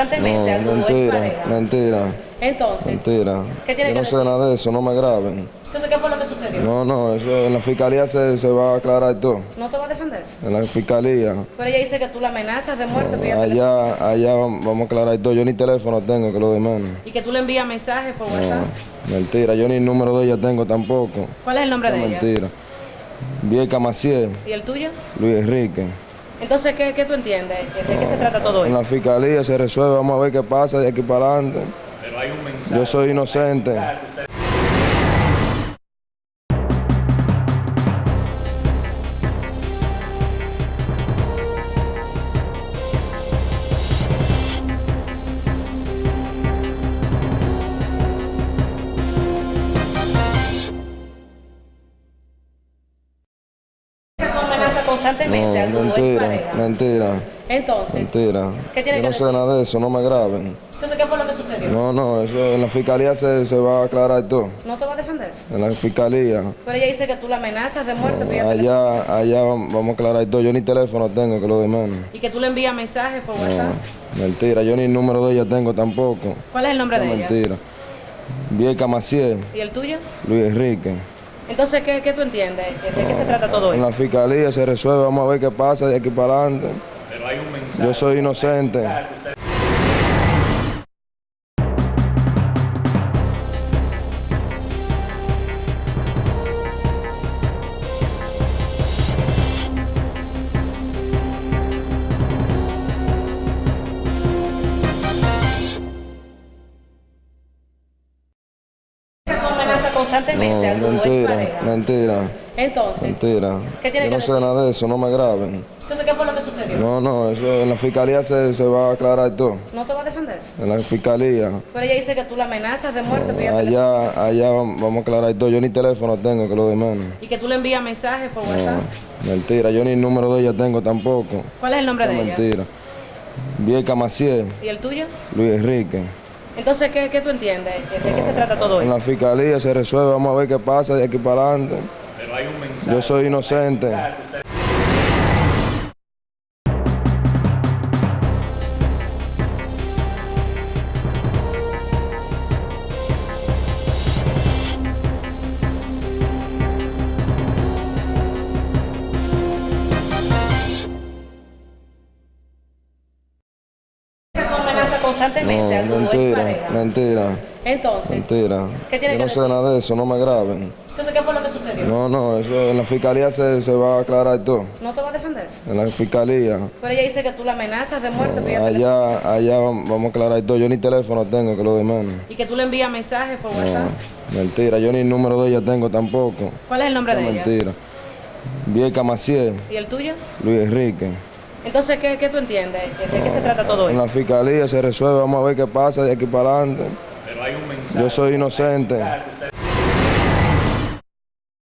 constantemente No, mentira, mentira, Entonces, mentira. ¿Qué tiene Yo que no sé decir? nada de eso, no me graben. entonces ¿qué fue lo que sucedió? No, no, eso en la fiscalía se, se va a aclarar todo. ¿No te va a defender? En la fiscalía. Pero ella dice que tú la amenazas de muerte Allá, allá vamos a aclarar todo. Yo ni teléfono tengo, que lo de menos. y que tú le envías mensajes por WhatsApp. No, mentira, yo ni el número de ella tengo tampoco. ¿Cuál es el nombre No, de ella? mentira. Vieca Maciel, ¿Y el tuyo? Luis Enrique. Entonces, ¿qué, qué tú entiendes? ¿De qué se trata todo En esto? la fiscalía se resuelve, vamos a ver qué pasa de aquí para adelante. Yo soy inocente. Constantemente No, mentira, mentira, Entonces, mentira. ¿Qué tiene Yo que no sé decir? nada de eso, no me graben. entonces ¿qué fue lo que sucedió? No, no, eso en la fiscalía se, se va a aclarar todo. ¿No te va a defender? En la fiscalía. Pero ella dice que tú la amenazas de muerte Allá, allá vamos a aclarar todo. Yo ni teléfono tengo, que lo de menos. y que tú le envías mensajes por WhatsApp. No, mentira, yo ni el número de ella tengo tampoco. ¿Cuál es el nombre No, de ella? mentira. Vieca Maciel, ¿Y el tuyo? Luis Enrique. Entonces, ¿qué, qué tú entiendes? ¿De qué se trata todo En esto? la fiscalía se resuelve, vamos a ver qué pasa de aquí para adelante. Yo soy inocente. Que tú amenazas constantemente a No, mentira, Entonces, mentira. ¿Qué tiene Yo que no sé decir? nada de eso, no me graben. entonces ¿qué fue lo que sucedió? No, no, eso en la fiscalía se, se va a aclarar todo. ¿No te va a defender? En la fiscalía. Pero ella dice que tú la amenazas de muerte te- Allá, allá vamos a aclarar todo. Yo ni teléfono tengo, que lo de menos. y que tú le envías mensajes por WhatsApp. No, mentira, yo ni el número de ella tengo tampoco. ¿Cuál es el nombre No, de ella? mentira. Vieca Maciel, ¿Y el tuyo? Luis Enrique. Entonces, ¿qué, qué tú entiendes? ¿De qué se trata todo En esto? la fiscalía se resuelve, vamos a ver qué pasa de aquí para adelante. Yo soy inocente. Constantemente No, mentira, mentira, Entonces, mentira. ¿Qué tiene Yo que no sé decir? nada de eso, no me graben. entonces ¿qué fue lo que sucedió? No, no, eso en la fiscalía se, se va a aclarar todo. ¿No te va a defender? En la fiscalía. Pero ella dice que tú la amenazas de muerte te- Allá, allá vamos a aclarar todo. Yo ni teléfono tengo, que lo de menos. y que tú le envías mensajes por WhatsApp. Mentira, yo ni el número de ella tengo tampoco. ¿Cuál es el nombre No, de ella? mentira. Vieca Maciel, ¿Y el tuyo? Luis Enrique. Entonces, ¿qué, qué tú entiendes? ¿De qué se trata todo En esto? la fiscalía se resuelve, vamos a ver qué pasa de aquí para adelante. Yo soy inocente.